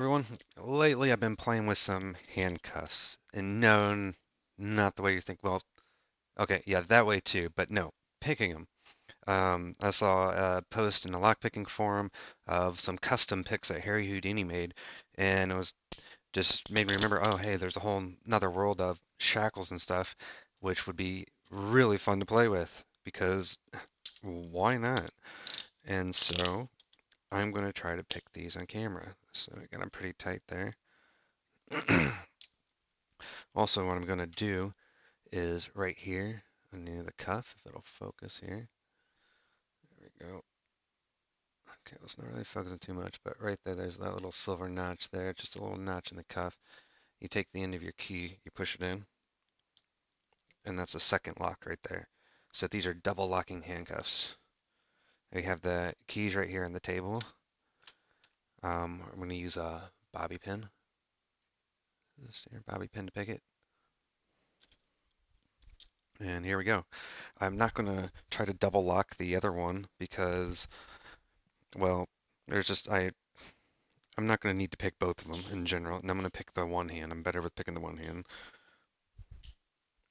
Everyone, lately I've been playing with some handcuffs, and no, not the way you think. Well, okay, yeah, that way too, but no, picking them. Um, I saw a post in the lockpicking forum of some custom picks that Harry Houdini made, and it was just made me remember, oh, hey, there's a whole another world of shackles and stuff, which would be really fun to play with, because why not? And so I'm going to try to pick these on camera. So I got them pretty tight there. Also, what I'm going to do is right here near the cuff, if it'll focus here. There we go. Okay, it's not really focusing too much, but right there, there's that little silver notch there, just a little notch in the cuff. You take the end of your key, you push it in, and that's a second lock right there. So these are double locking handcuffs. We have the keys right here on the table. Um, I'm going to use a bobby pin. This here, bobby pin to pick it. And here we go. I'm not going to try to double lock the other one because, well, there's just, I, I'm not going to need to pick both of them in general. And I'm going to pick the one hand. I'm better with picking the one hand.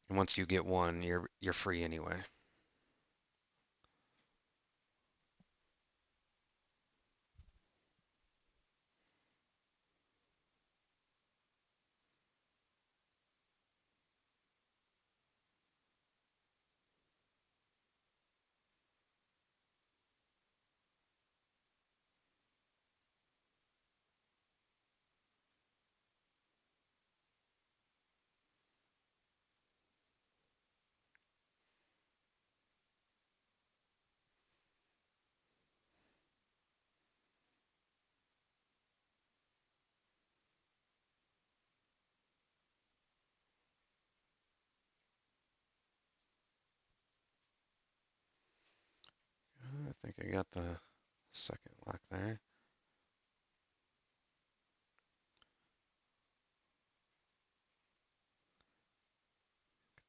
And once you get one, you're, you're free anyway. I think I got the second lock there.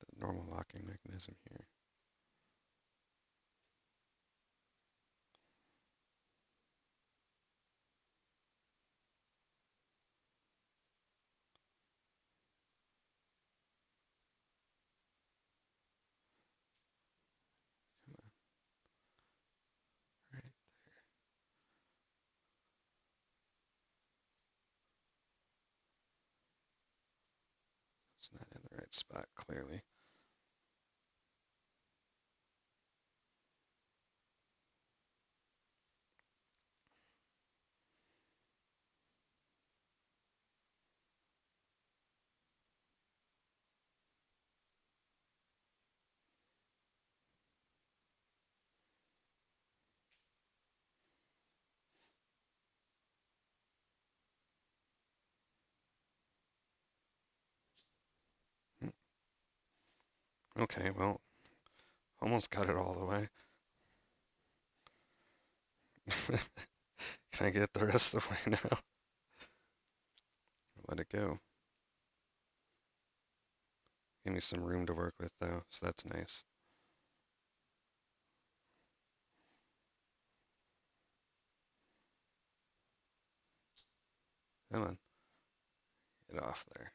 The normal locking mechanism here. Spot clearly. Okay, well, almost got it all the way. Can I get the rest of the way now? Let it go. Give me some room to work with though, so that's nice. Come on, get off there.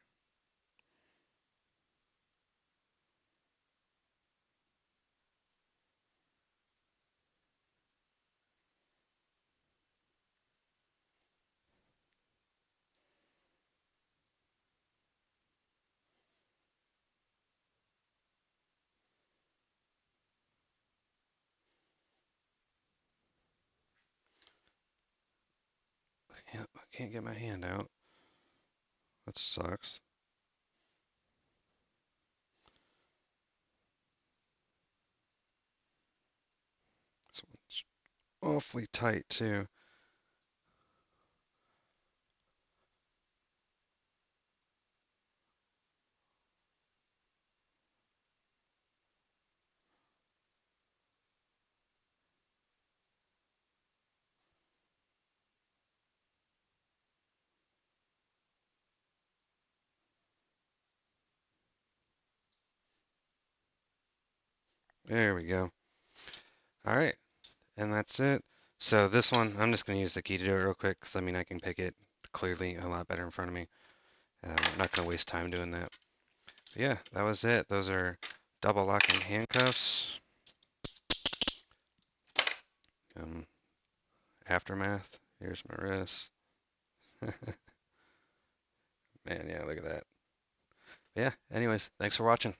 Yeah, I can't get my hand out. That sucks. This one's awfully tight too. There we go. All right, and that's it. So this one, I'm just gonna use the key to do it real quick, because I mean I can pick it clearly a lot better in front of me. Uh, I'm not going to waste time doing that. But yeah, that was it. Those are double locking handcuffs. Um, aftermath. Here's my wrist. Man, yeah, look at that. Yeah, anyways, thanks for watching.